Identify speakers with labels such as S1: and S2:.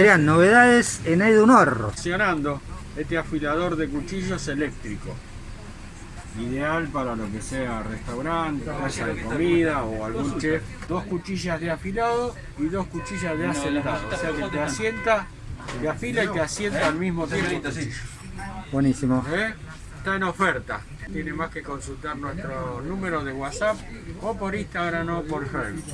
S1: Adrián, novedades en Edunor.
S2: Funcionando este afilador de cuchillos eléctrico. Ideal para lo que sea restaurante, casa de comida o algún chef. Dos cuchillas de afilado y dos cuchillas de asentado. O sea que te asienta, te afila y te asienta al mismo tiempo.
S1: Buenísimo.
S2: ¿Eh? Está en oferta. Tiene más que consultar nuestro número de WhatsApp o por Instagram o por Facebook.